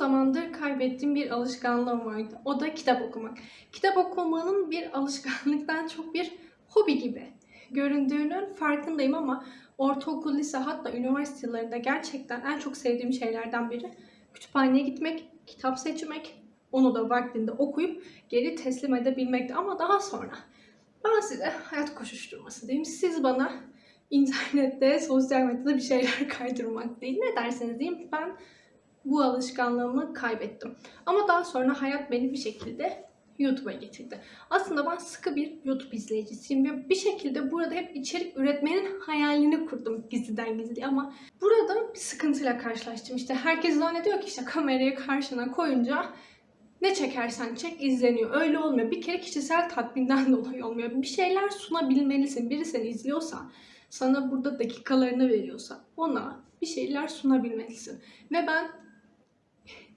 zamandır kaybettiğim bir alışkanlığım vardı. O da kitap okumak. Kitap okumanın bir alışkanlıktan çok bir hobi gibi göründüğünün farkındayım ama ortaokul, lise hatta üniversite yıllarında gerçekten en çok sevdiğim şeylerden biri kütüphaneye gitmek, kitap seçmek, onu da vaktinde okuyup geri teslim edebilmekti. Ama daha sonra ben size hayat koşuşturması diyeyim. Siz bana internette, sosyal medyada bir şeyler kaydırmak değil. Ne derseniz diyeyim ben bu alışkanlığımı kaybettim. Ama daha sonra hayat beni bir şekilde YouTube'a getirdi. Aslında ben sıkı bir YouTube izleyicisiyim ve bir şekilde burada hep içerik üretmenin hayalini kurdum gizliden gizli ama burada bir sıkıntıyla karşılaştım. İşte herkes zannediyor ki işte kamerayı karşına koyunca ne çekersen çek izleniyor. Öyle olmuyor. Bir kere kişisel tatminden dolayı olmuyor. Bir şeyler sunabilmelisin. Biri seni izliyorsa, sana burada dakikalarını veriyorsa ona bir şeyler sunabilmelisin. Ve ben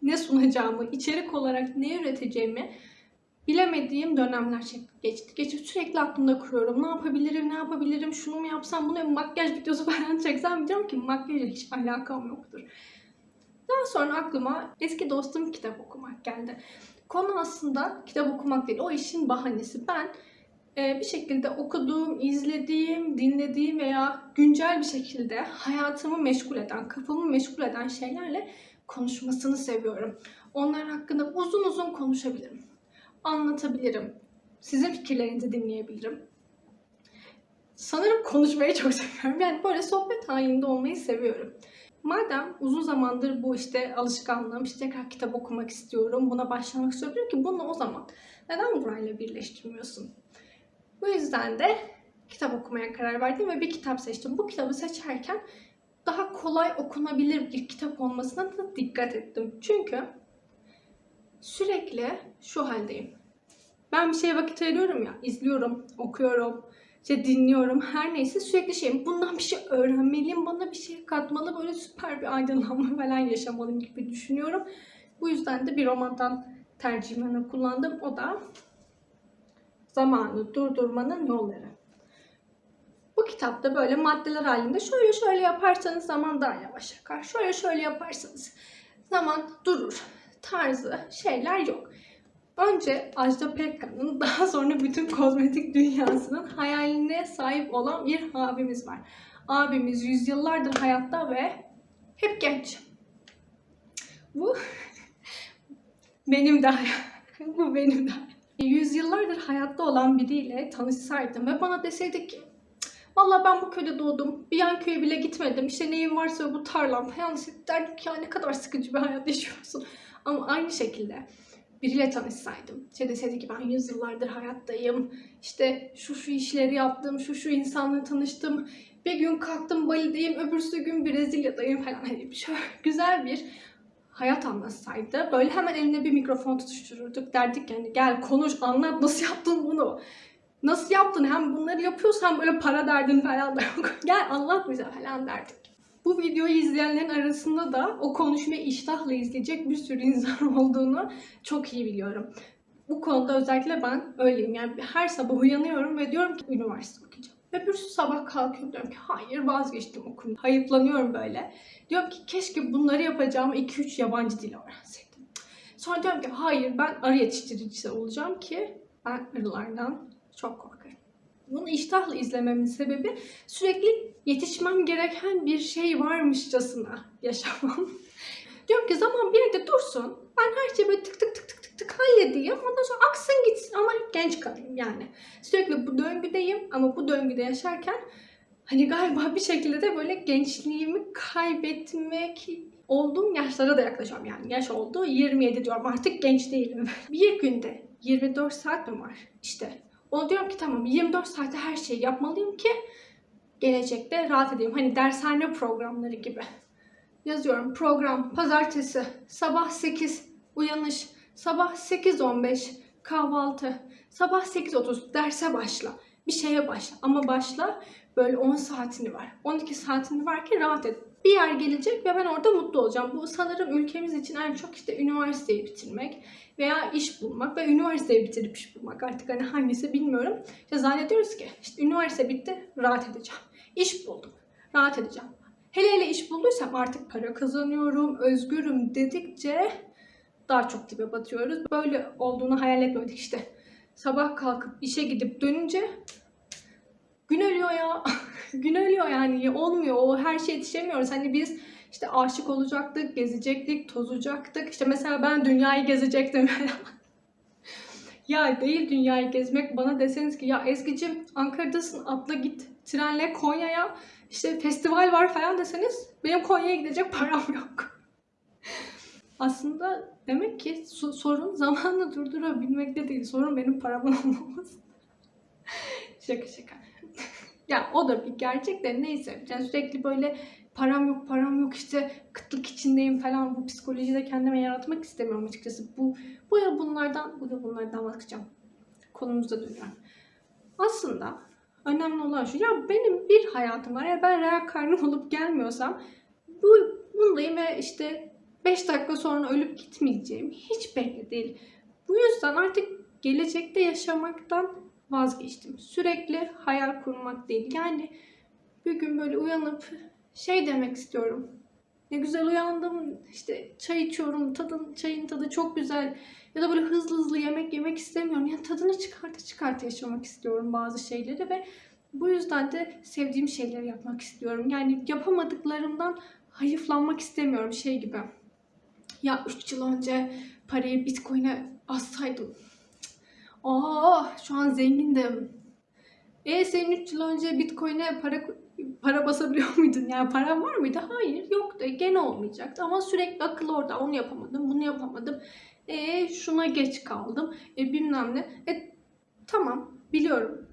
ne sunacağımı, içerik olarak ne üreteceğimi bilemediğim dönemler geçti. Geçip sürekli aklımda kuruyorum. Ne yapabilirim, ne yapabilirim, şunu mu yapsam, bunu makyaj videosu falan çeksem diyorum ki makyajla hiç alakam yoktur. Daha sonra aklıma eski dostum kitap okumak geldi. Konu aslında kitap okumak değil, o işin bahanesi. Ben e, bir şekilde okuduğum, izlediğim, dinlediğim veya güncel bir şekilde hayatımı meşgul eden, kafamı meşgul eden şeylerle konuşmasını seviyorum. Onlar hakkında uzun uzun konuşabilirim. Anlatabilirim. Sizin fikirlerinizi dinleyebilirim. Sanırım konuşmayı çok seviyorum. Yani böyle sohbet halinde olmayı seviyorum. Madem uzun zamandır bu işte alışkanlığım, işte tekrar kitap okumak istiyorum, buna başlamak istiyorum ki bunu o zaman neden burayla birleştirmiyorsun? Bu yüzden de kitap okumaya karar verdim ve bir kitap seçtim. Bu kitabı seçerken daha kolay okunabilir bir kitap olmasına da dikkat ettim. Çünkü sürekli şu haldeyim. Ben bir şeye vakit ayırıyorum ya, izliyorum, okuyorum, işte dinliyorum, her neyse sürekli şeyim. Bundan bir şey öğrenmeliyim, bana bir şey katmalı, böyle süper bir aydınlanma falan yaşamalıyım gibi düşünüyorum. Bu yüzden de bir romandan tercihini kullandım. O da Zamanı Durdurmanın Yolları. Bu kitapta böyle maddeler halinde şöyle şöyle yaparsanız zaman daha yavaş akar. Şöyle şöyle yaparsanız zaman durur tarzı şeyler yok. Önce Ajda Pekkan'ın daha sonra bütün kozmetik dünyasının hayaline sahip olan bir abimiz var. Abimiz yüzyıllardır hayatta ve hep genç. Bu benim de bu benim de yüzyıllardır hayatta olan biriyle tanışsaydım ve bana deseydi ki Valla ben bu köyde doğdum. Bir yan köye bile gitmedim. İşte neyim varsa bu tarlam falan. İşte ki ya ne kadar sıkıcı bir hayat yaşıyorsun. Ama aynı şekilde biriyle tanışsaydım. İşte deseydi ki ben yüzyıllardır hayattayım. İşte şu şu işleri yaptım, şu şu insanla tanıştım. Bir gün kalktım Bali'deyim, öbürsü gün Brezilya'dayım falan. Hani şöyle güzel bir hayat anlatsaydı böyle hemen eline bir mikrofon tutuştururduk. Derdik yani gel konuş anlat nasıl yaptın bunu. Nasıl yaptın hem bunları yapıyorsan böyle para derdin falan da yok. gel anlat bize falan derdik. Bu videoyu izleyenlerin arasında da o konuşmayı iştahla izleyecek bir sürü insan olduğunu çok iyi biliyorum. Bu konuda özellikle ben öyleyim. Yani her sabah uyanıyorum ve diyorum ki üniversite okuyacağım. Ve bir sabah kalkıyorum diyorum ki hayır vazgeçtim okumayı. Hayıflanıyorum böyle. Diyorum ki keşke bunları yapacağım 2-3 yabancı dil öğrenseydim. Sonra diyorum ki hayır ben arı yetiştiricisi olacağım ki ben arılardan çok korkarım. Bunu iştahla izlememin sebebi sürekli yetişmem gereken bir şey varmışçasına yaşamam. Diyorum ki zaman bir yerde dursun. Ben her şeyi böyle tık tık tık tık tık tık halledeyim. Ondan sonra aksın gitsin ama genç kalayım yani. Sürekli bu döngüdeyim ama bu döngüde yaşarken hani galiba bir şekilde de böyle gençliğimi kaybetmek olduğum yaşlara da yaklaşıyorum yani. Yaş oldu 27 diyorum artık genç değilim. bir günde 24 saat mi var? İşte onu diyorum ki tamam 24 saatte her şeyi yapmalıyım ki gelecekte rahat edeyim. Hani dershane programları gibi. Yazıyorum program pazartesi sabah 8 uyanış sabah 8.15 kahvaltı sabah 8.30 derse başla bir şeye başla ama başla böyle 10 saatini var 12 saatini var ki rahat et bir yer gelecek ve ben orada mutlu olacağım. Bu sanırım ülkemiz için en çok işte üniversiteyi bitirmek veya iş bulmak ve üniversiteyi bitirip iş bulmak. Artık hani hangisi bilmiyorum. İşte zannediyoruz ki işte üniversite bitti rahat edeceğim. İş buldum rahat edeceğim. Hele hele iş bulduysam artık para kazanıyorum, özgürüm dedikçe daha çok dibe batıyoruz. Böyle olduğunu hayal etmedik işte. Sabah kalkıp işe gidip dönünce gün ölüyor ya. gün ölüyor yani olmuyor. O her şeye yetişemiyoruz. Hani biz işte aşık olacaktık, gezecektik, tozacaktık. İşte mesela ben dünyayı gezecektim. ya değil dünyayı gezmek. Bana deseniz ki ya Ezgi'cim Ankara'dasın atla git trenle Konya'ya işte festival var falan deseniz benim Konya'ya gidecek param yok. Aslında demek ki so- sorun zamanla durdurabilmekte değil. Sorun benim paramın olmaması. şaka şaka. Ya o da bir gerçek de neyse. Yani sürekli böyle param yok param yok işte kıtlık içindeyim falan bu psikolojide kendime yaratmak istemiyorum açıkçası. Bu bu ya bunlardan bu da bunlardan vazgeçeceğim. Konumuza dönüyorum. Aslında önemli olan şu ya benim bir hayatım var ya ben real karnım olup gelmiyorsam bu bundayım ve işte 5 dakika sonra ölüp gitmeyeceğim hiç belli değil. Bu yüzden artık gelecekte yaşamaktan vazgeçtim. Sürekli hayal kurmak değil. Yani bir gün böyle uyanıp şey demek istiyorum. Ne güzel uyandım. işte çay içiyorum. Tadın, çayın tadı çok güzel. Ya da böyle hızlı hızlı yemek yemek istemiyorum. Yani tadını çıkarta çıkarta yaşamak istiyorum bazı şeyleri ve bu yüzden de sevdiğim şeyleri yapmak istiyorum. Yani yapamadıklarımdan hayıflanmak istemiyorum şey gibi. Ya 3 yıl önce parayı Bitcoin'e bassaydım. Aa şu an zengindim. E senin 3 yıl önce Bitcoin'e para para basabiliyor muydun? Yani paran var mıydı? Hayır yoktu. Gene olmayacaktı ama sürekli akıl orada. Onu yapamadım, bunu yapamadım. E şuna geç kaldım. E bilmem ne. E tamam biliyorum.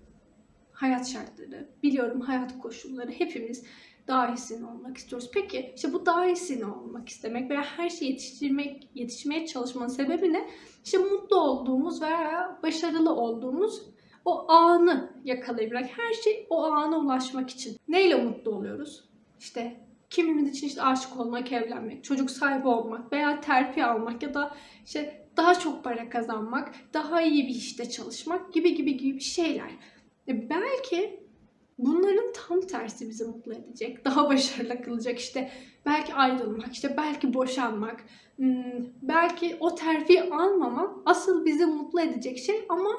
Hayat şartları, biliyorum hayat koşulları. Hepimiz daha iyisini olmak istiyoruz. Peki işte bu daha iyisini olmak istemek veya her şeyi yetiştirmek, yetişmeye çalışmanın sebebi ne? İşte mutlu olduğumuz veya başarılı olduğumuz o anı yakalayabilmek. Her şey o ana ulaşmak için. Neyle mutlu oluyoruz? İşte kimimiz için işte aşık olmak, evlenmek, çocuk sahibi olmak veya terfi almak ya da işte daha çok para kazanmak, daha iyi bir işte çalışmak gibi gibi gibi şeyler. E belki bunların tam tersi bizi mutlu edecek. Daha başarılı kılacak işte belki ayrılmak, işte belki boşanmak, hmm, belki o terfi almamak asıl bizi mutlu edecek şey ama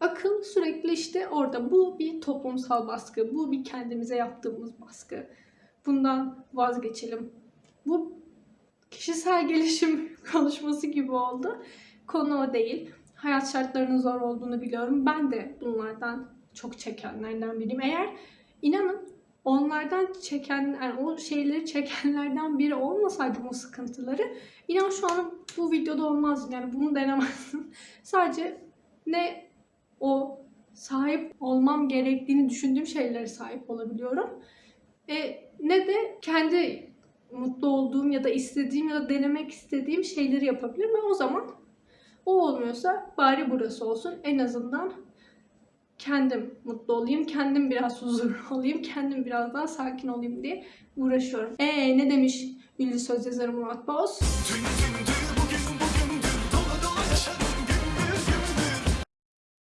akıl sürekli işte orada. Bu bir toplumsal baskı, bu bir kendimize yaptığımız baskı. Bundan vazgeçelim. Bu kişisel gelişim konuşması gibi oldu. Konu o değil. Hayat şartlarının zor olduğunu biliyorum. Ben de bunlardan çok çekenlerden biriyim. Eğer inanın onlardan çeken, yani o şeyleri çekenlerden biri olmasaydım o sıkıntıları inan şu an bu videoda olmazdım. Yani bunu denemezdim. Sadece ne o sahip olmam gerektiğini düşündüğüm şeylere sahip olabiliyorum. E, ne de kendi mutlu olduğum ya da istediğim ya da denemek istediğim şeyleri yapabilirim ve o zaman o olmuyorsa bari burası olsun. En azından kendim mutlu olayım, kendim biraz huzurlu olayım, kendim biraz daha sakin olayım diye uğraşıyorum. Ee ne demiş ünlü söz yazarı Murat Boz? Tüm tüm